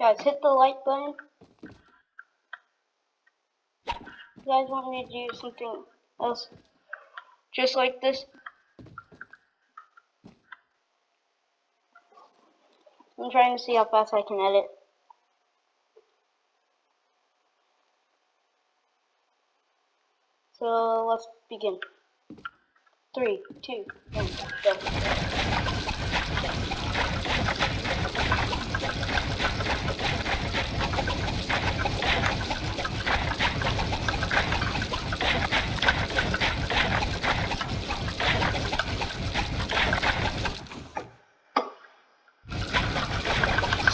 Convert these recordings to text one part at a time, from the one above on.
Guys, hit the like button. You guys want me to do something else just like this? I'm trying to see how fast I can edit. So let's begin. Three, two, one, go.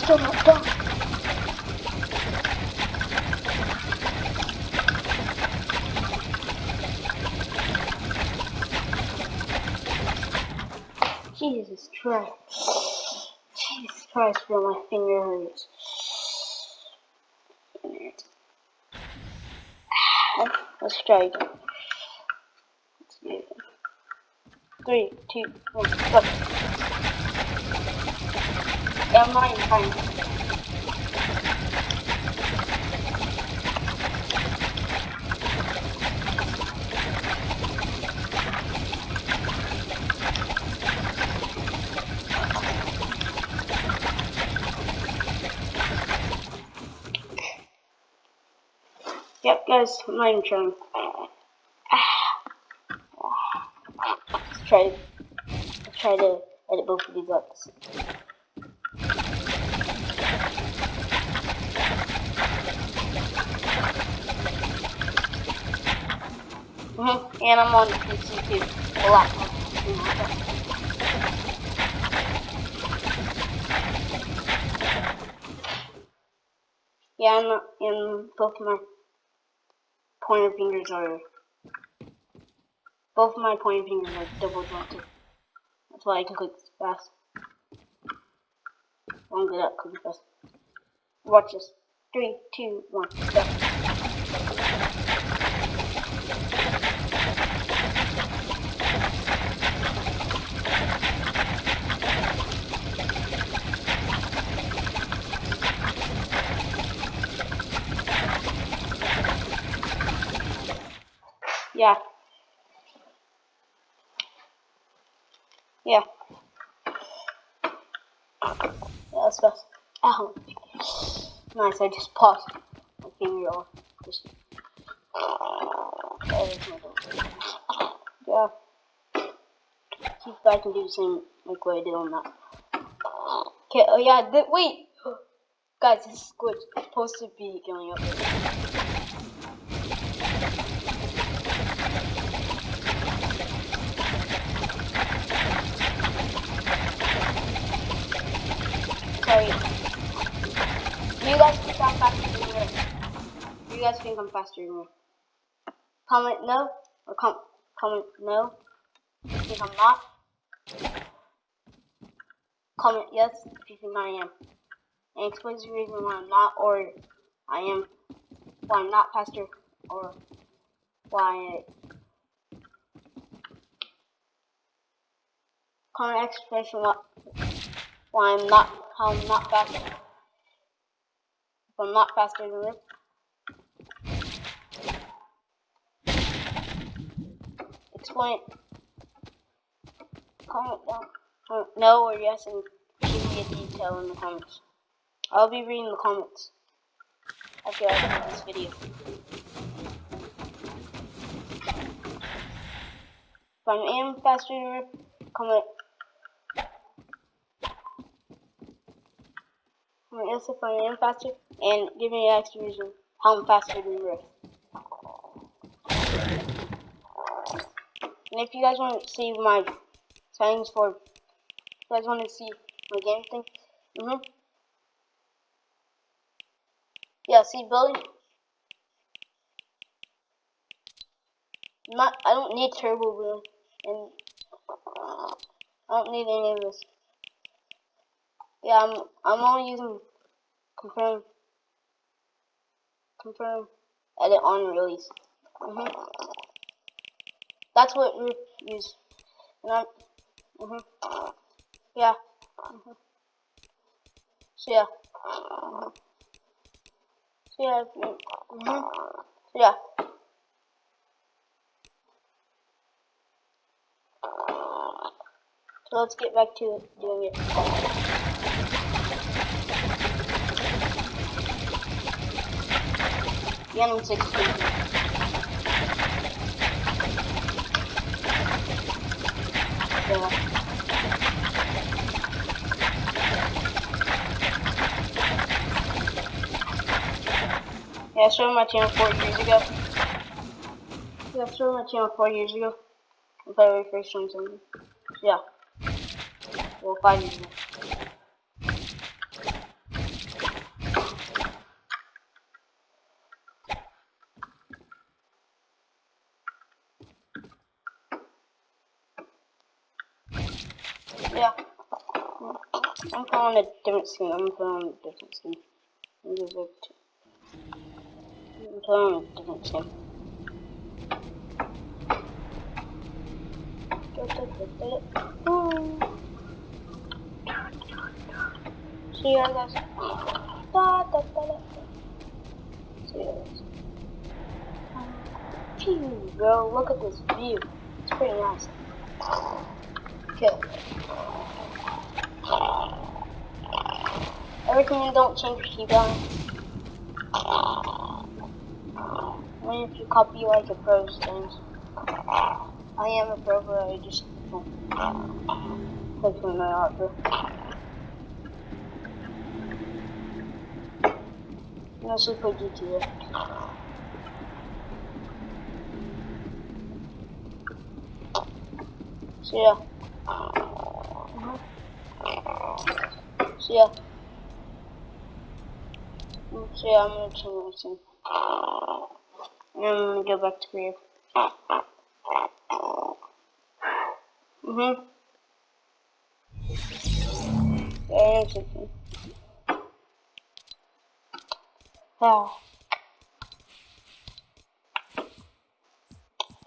Still not done. Jesus Christ. Jesus Christ, bro, my finger hurts. Let's try again. Let's do it. Three, two, one, go. Yeah, I'm not Yep, guys, I'm not even trying. Let's try, try to edit both of these up. Mm-hmm. And I'm on PC too. A lot. Yeah, and, and both my pointer fingers are both my pointer fingers are double jointed. That's why I can click fast. I'm good at clicking fast. Watch this. Three, two, one, go. Yeah. Yeah. Yeah, that's fast. Ow. Uh-huh. Nice, I just paused my finger off. Just. Yeah. See if I can do the same like what I did on that. Okay, oh yeah, wait! Guys, this is good. It's supposed to be going up. Sorry. Do you guys think I'm faster than you? Think I'm faster than you? Comment no, or com comment no. If you think I'm not. Comment yes if you think I am. And explain the reason why I'm not, or I am, why I'm not faster, or why. Comment explanation what why I'm not how I'm not faster. If I'm not faster than this. It. Comment down. No or yes and give me a detail in the comments. I'll be reading the comments after I do this video. If I'm in faster, comment. Comment yes if I am faster, and give me an extra reason how I'm faster than Rift. And if you guys want to see my settings for, you guys want to see my game thing, mm hmm Yeah, see, Billy. Not, I don't need turbo boom, and I don't need any of this. Yeah, I'm, I'm only using confirm, confirm, edit on release. Mm hmm that's what we use. And I'm, mm -hmm. Yeah. Mm -hmm. So yeah. Mm -hmm. So yeah. Mm -hmm. So yeah. So let's get back to doing it. The M16. Yeah. Yeah, I started my channel four years ago. Yeah, I started my channel four years ago. If I first joined something. Yeah. Well, five years ago. Yeah. I'm calling a different scheme. I'm calling a different scheme. I'm calling a different scheme. See you guys. Da, da, da. See you guys. Phew, bro, look at this view. It's pretty nice. Okay. I recommend don't change your keyboard. Only if you copy like a pro's things. I am a pro, but I just don't click on my art, Mostly play GTA. So yeah. So yeah. So yeah, I'm gonna change my scene. And I'm gonna go back to creative. Mm-hmm. Yeah, interesting. Yeah.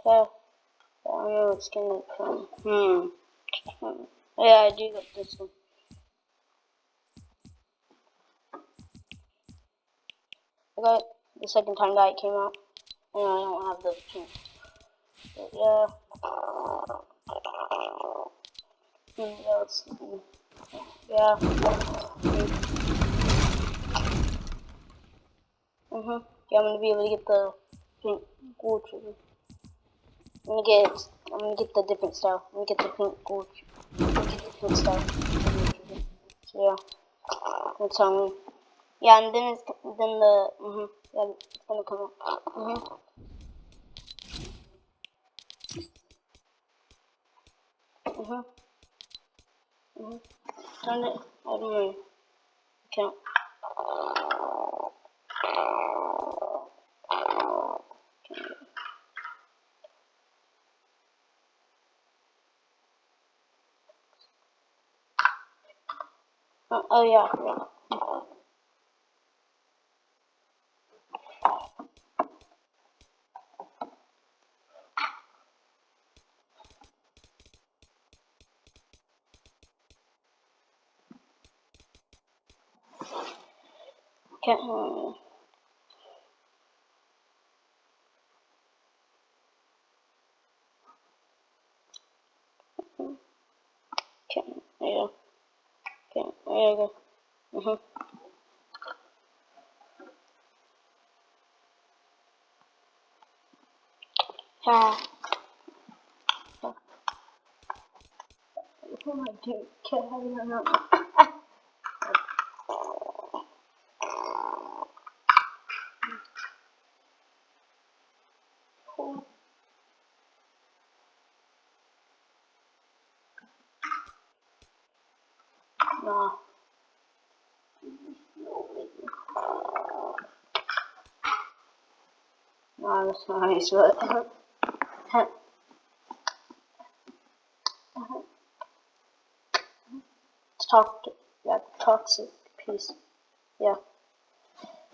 Yeah. I don't know what skin it from. Hmm. Yeah, I do got this one. I the second time that it came out. And I don't have the pink. But yeah. Yeah. Mm-hmm. Yeah, I'm gonna be able to get the pink gold trigger. I'm gonna get I'm gonna get the different style. I'm gonna get the pink gold. I'm get the different style. So yeah, that's how me. Yeah, and then it's then the mm yeah it's gonna come up. Mhm. Mhm. Mhm. Turn it. I don't know. Count. Oh, oh yeah, yeah. can Okay, there you go. Okay, there you go. Mm -hmm. Ah. Oh my dude, can't have it That's but... It's toxic, yeah, toxic piece, yeah.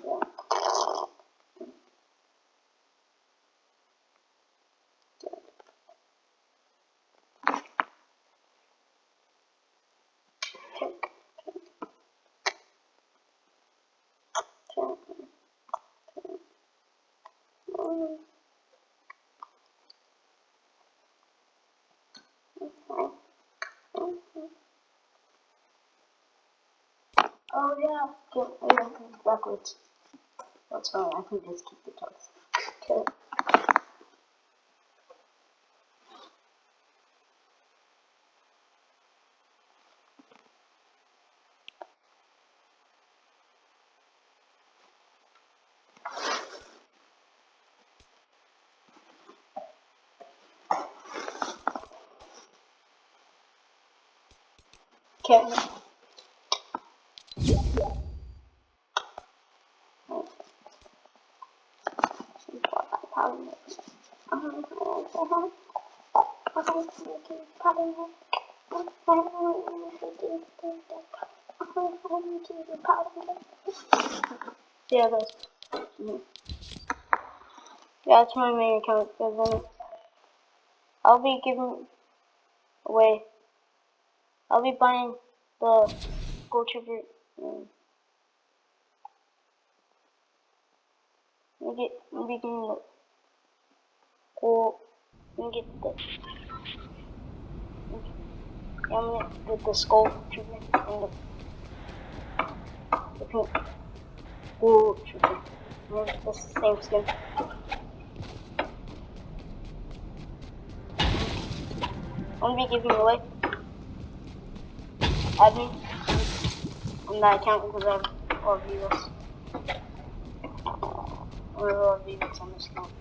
yeah. Oh yeah, get yeah, backwards. That's fine, I can just keep the toes. Okay. Okay. Yeah, that's. Mm. Yeah, that's my main account. Then I'll be giving away. I'll be buying the Ghoul Trooper. Um, we get we can go and get the. Yeah, I'm gonna get the skull trooper and the the pink ghoul trooper. It's the same skin. I'm gonna be giving away admin on that account because I have a lot of viewers. I have a lot of viewers on this account.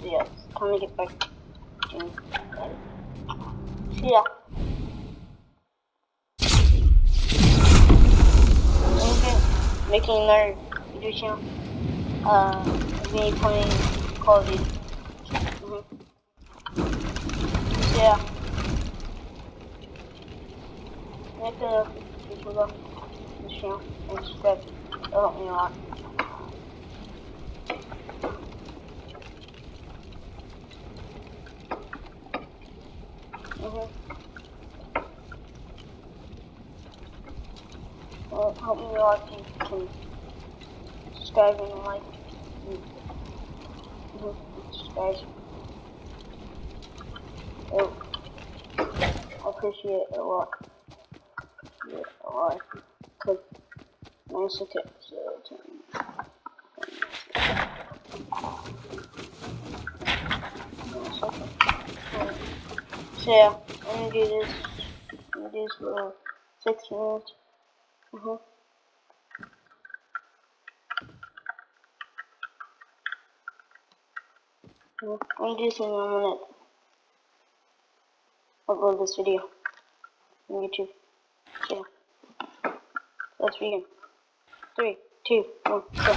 So yeah, it's time to get back to that. So yeah. I'm making video channel. Uh, me playing Call of Duty. Mm -hmm. Yeah. Make a YouTube channel and subscribe. That'll help me a lot. Mm-hmm. Well, help me a lot if subscribe and like. Subscribe. Oh, I appreciate it a lot. Yeah, a lot. Cause nice okay, so So yeah, I'm gonna do this. I'm gonna do this for six minutes. Uh huh. I'm gonna do this in a minute. Upload this video on YouTube. Yeah. Let's begin. Three, two, one, go.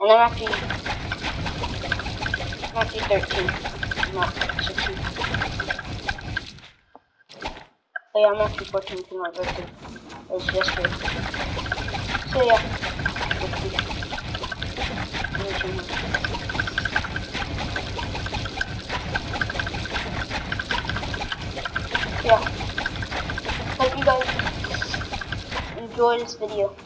And I'm actually, I'm actually 13, not 16. Yeah, I'm actually 14 for my birthday. It was yesterday. So yeah, yeah. Hope you guys enjoy this video.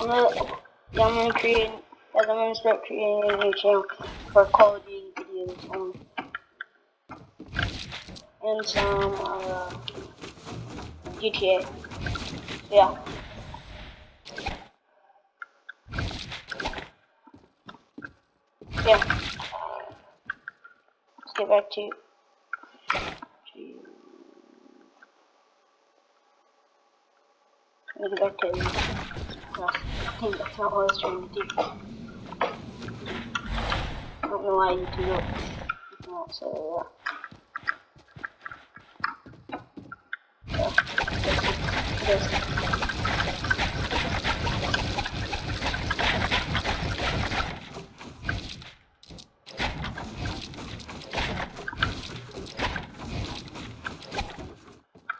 I'm gonna, yeah, I'm gonna create, guys, I'm gonna start creating a new channel for Duty videos only. And some, uh, GTA. Yeah. Yeah. Let's get back to, to Let me get back to I think that's not what I was trying to do. I don't know why you do. So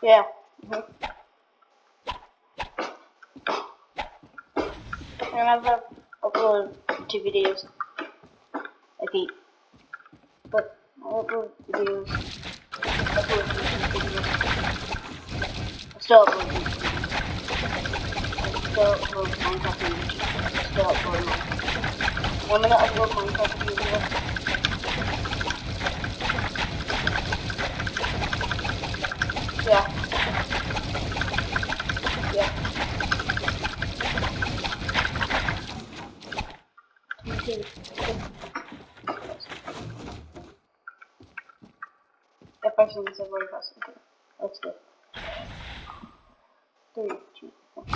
yeah. And I've uploaded two videos. Okay. But I upload videos. Upload videos. I still upload. I still upload Minecraft videos. I still upload Minecraft. I'm gonna upload Minecraft videos. Yeah. Okay. That person is a very fast. Okay. Let's go. Three, two, one.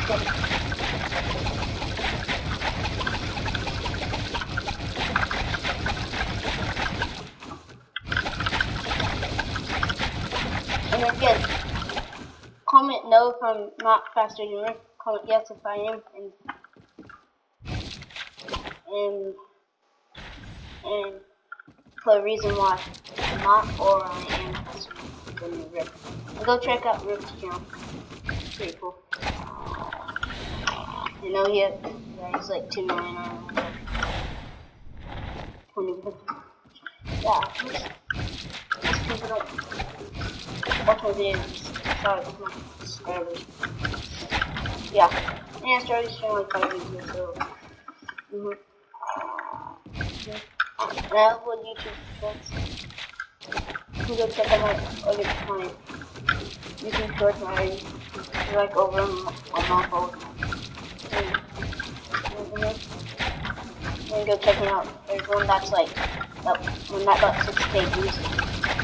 And again, comment no from not faster than Rick. Comment yes if I am, and and and put a reason why I'm not or I am faster than Rick. And go check out Rick's channel. It's pretty cool. You know he yeah, he's like two million on. Yeah, don't watch my videos. Sorry, with my subscribers. Yeah. And I started showing like five videos, so. Mm hmm And I upload YouTube shorts. You can go check out my other my YouTube shorts, my like over a month old. And, mm -hmm. go check it out. There's one that's like, that, when that got 6k views.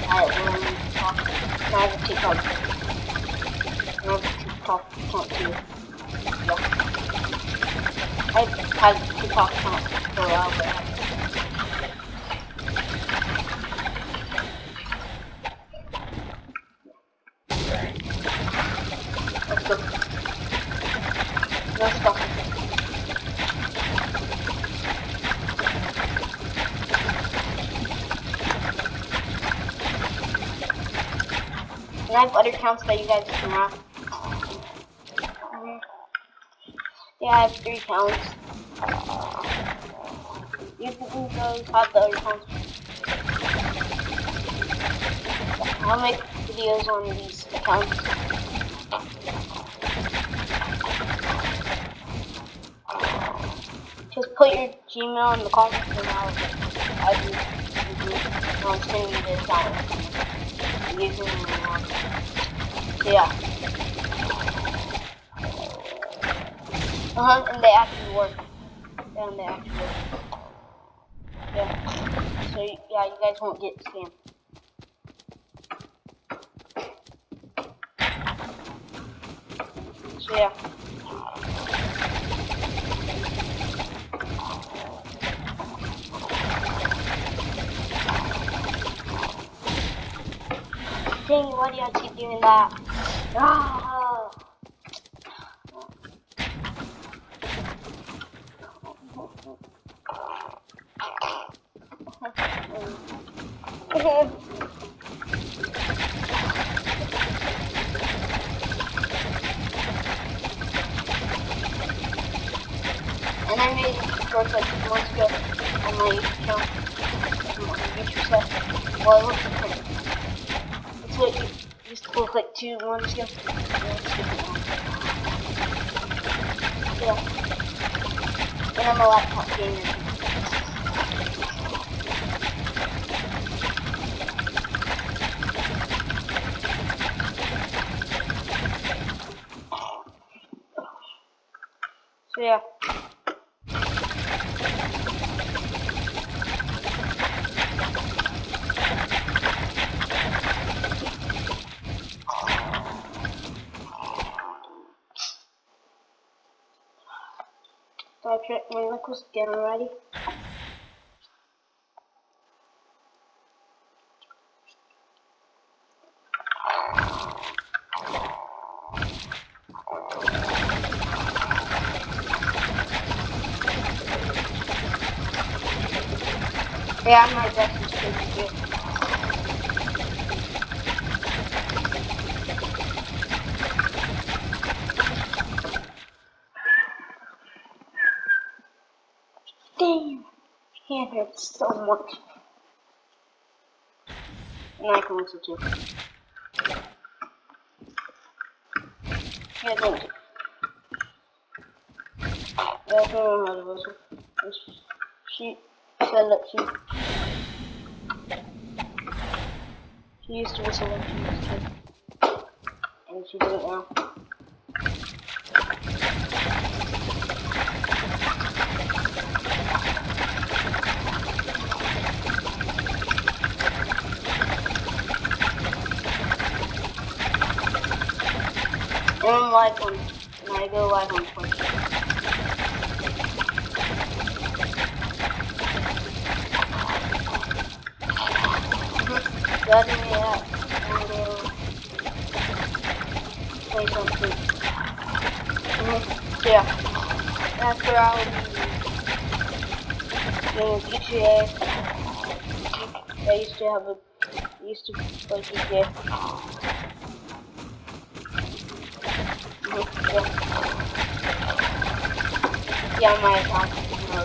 I have a TikTok. I have a TikTok. Yeah. I had TikTok account for a while, but Let's go. Let's go. And I have other accounts that you guys can have. Yeah, I have three accounts. You can go have the other accounts. I'll make videos on these accounts. Just your Gmail in the comments and I'll, I'll, do, I'll send you the account. Using um, yeah. Uh huh, and they actually work. And they actually work. Yeah. So yeah, you guys won't get scammed. So yeah. Dang, why do you doing that? Ah. and I made shorts like two months ago on my set. Well, it used to look like two months ago. Yeah. I'm a laptop gamer. So yeah. So I check my knuckles again already. Yeah, I'm my best is pretty good. Damn, so much. And I can listen too. Yeah, don't. That's not another whistle. She said that she she used to whistle when she was a kid. And she it now. I'm live on, go live on Twitch. Letting me out and uh, play something. Mhm. Yeah. That's where I'll GTA. I used to have a used to play GTA. Yeah. My account. Uh,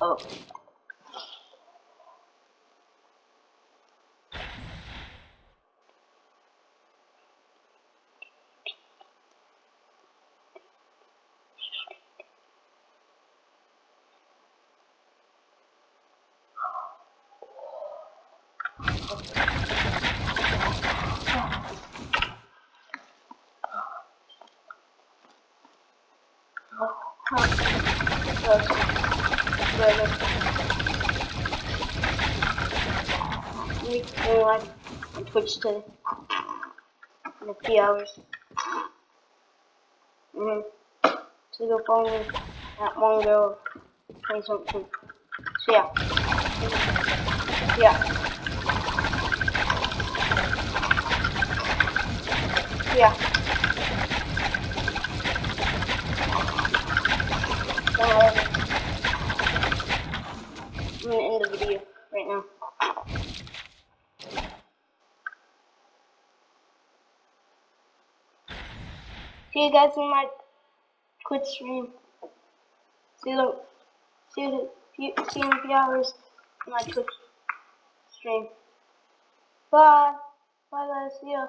Oh. On Twitch in a few hours. Mm-hmm. So go follow me at Mongo 20 something. So yeah. Yeah. Yeah. So, I'm gonna end the video right now. See you guys in my Twitch stream. See you, see you, see you in a few hours in my Twitch stream. Bye. Bye guys. See ya.